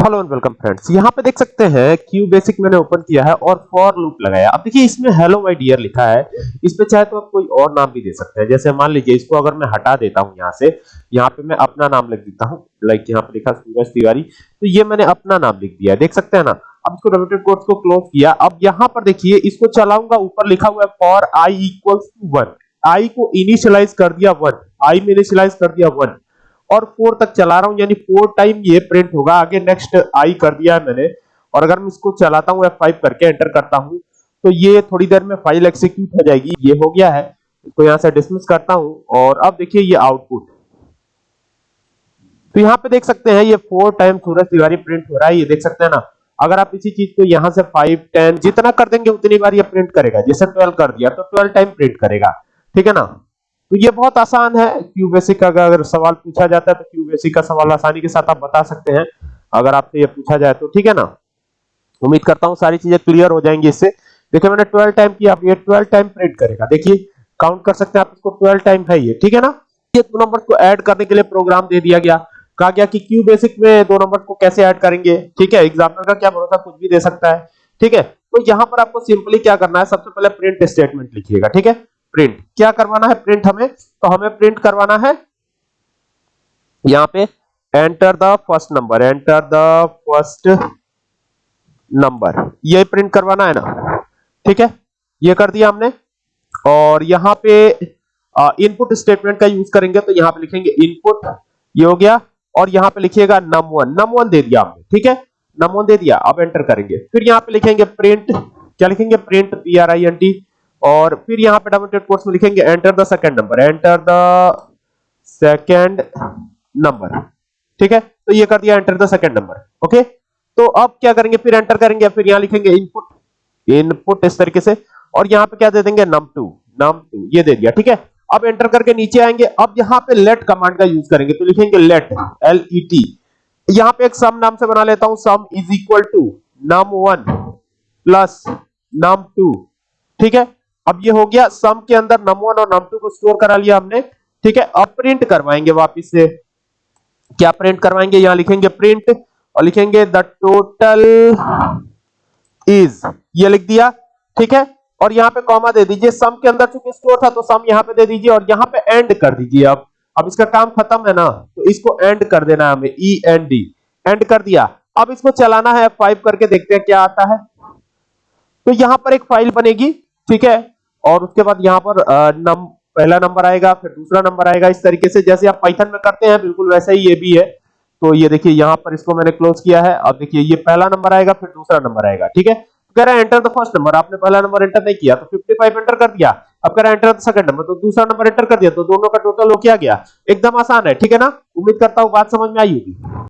Hello and welcome friends. यहाँ पे देख सकते हैं क्यू बेसिक मैंने ओपन किया है और फॉर लूप लगाया अब देखिए, इसमें हेलो माय डियर लिखा है। इसमें चाहे तो आप कोई और नाम भी दे सकते हैं। जैसे मान लीजिए, इसको अगर मैं हटा देता हूँ यहाँ से, यहाँ पे मैं अपना नाम लिख देता हूँ। लाइक यहाँ पे लिखा सूरज तिवारी। तो ये मैंने अपना नाम लिख दिया देख सकते हैं ना? अब इसको डबल कोट्स को क्लोज किया। अब यहाँ पर देखिए, इसको चलाऊँगा, ऊपर लिखा हुआ है for I equals to one I को इनिशियलाइज कर दिया वन आई में इनिशियलाइज कर दिया वन और फोर तक चला रहा हूँ, यानी फोर टाइम ये प्रिंट होगा। आगे नेक्स्ट आई कर दिया है मैंने। और अगर मैं इसको चलाता हूँ F5 करके एंटर करता हूँ तो ये थोड़ी देर में फ़ाइल एग्जीक्यूट हो जाएगी। ये हो गया है। इसको यहाँ से डिसमिस करता हूँ और अब देखिए ये आउटपुट तो यहाँ पे देख सकते हैं, ये four time Suraj Tiwari print हो रहा है। ये देख सकते हैं ना? अगर आप इसी चीज़ को यहाँ से 5 10 जितना कर देंगे, उतनी बार ये प्रिंट करेगा। जैसे 12 कर दिया तो 12 टाइम प्रिंट करेगा। ठीक है ना? तो ये बहुत आसान है। क्यू बेसिक का अगर सवाल पूछा जाता है तो क्यू बेसिक का सवाल आसानी के साथ आप बता सकते हैं। अगर आपसे ये पूछा जाए तो ठीक है ना? उम्मीद करता हूँ सारी चीज़ें क्लियर हो जाएँगी इससे। देखिए, मैंने 12 टाइम किया। ये 12 टाइम प्रिंट करेगा। देखिए काउंट कर सकते हैं आप इसको। 12 टाइम है ये, ठीक है ना? ये दो नंबर को ऐड करने के लिए प्रोग्राम दे दिया गया। कहा गया कि क्यू बेसिक में दो नंबर को कैसे ऐड करेंगे, ठीक है? एग्जामिनर का क्या भरोसा, कुछ भी दे सकता है, ठीक है? तो यहाँ पर आपको सिंपली क्या करना है, सबसे पहले प्रिंट स्टेटमेंट लिखिएगा, ठीक है? प्रिंट। क्या करवाना है प्रिंट हमें? तो हमें प्रिंट करवाना है। यहाँ पे enter the first number, enter the first number. ये प्रिंट करवाना है ना? ठीक है? ये कर दिया हमने। और यहाँ पे इनपुट स्टेटमेंट का यूज़ करेंगे तो यहाँ पे लिखेंगे इनपुट ये हो गया। और यहाँ पे लिखिएगा num1 num1 दे दिया हमने, ठीक है? नम वन दे दिया, अब एंटर करेंगे। फिर यहाँ पे लिखेंगे प्रिंट क्या लिखेंगे? Print P R I N T और फिर यहाँ पे डबल कोट्स में लिखेंगे enter the second number enter the second number ठीक है? तो ये कर दिया enter the second number okay तो अब क्या करेंगे? फिर एंटर करेंगे, फिर यहाँ लिखेंगे इनपुट इनपुट इस तरीके से, और यहाँ पे क्या दे देंगे? num2 num2 ये दे दिया, ठीक है? अब एंटर करके नीचे आएँगे, अब यहाँ पे लेट कमांड का यूज़ करेंगे तो लिखेंगे लेट एल ई टी यहाँ पे एक सम नाम से बना लेता हूँ sum is equal to num1 plus num2 ठीक है? अब ये हो गया सम के अंदर नम वन और नम टू को स्टोर करा लिया हमने। ठीक है, अब प्रिंट करवाएँगे वापिस से। क्या प्रिंट करवाएँगे? यहाँ लिखेंगे प्रिंट और लिखेंगे द टोटल इज़ ये लिख दिया, ठीक है? और यहाँ पे कॉमा दे दीजिए। सम के अंदर चूँकि स्टोर था तो सम यहाँ पे दे दीजिए और यहाँ पे एंड कर दीजिए अब। अब इसका काम खत्म है ना तो इसको एंड कर देना है हमें ई एन डी एंड कर दिया। अब इसको चलाना है फाइव करके देखते हैं क्या आता है। तो यहाँ पर एक फ़ाइल बनेगी। ठीक है? और उसके बाद यहाँ पर नम, पहला नंबर आएगा, फिर दूसरा नंबर आएगा। इस तरीके से जैसे आप पाइथन में करते हैं, बिल्कुल वैसा ही ये भी है। तो ये देखिए, यहाँ पर इसको मैंने क्लोज किया है। अब देखिए, ये पहला नंबर आएगा, फिर दूसरा नंबर आएगा, ठीक है? कह रहा है एंटर द फ़र्स्ट नंबर आपने पहला नंबर एंटर नहीं किया तो 55 एंटर कर दिया। अब कह रहा है एंटर द सेकंड नंबर तो दूसरा नंबर एंटर कर दिया तो दोनों का टोटल हो क्या गया? एकदम आसान है, ठीक है ना? उम्मीद करता हूँ बात समझ में आई होगी।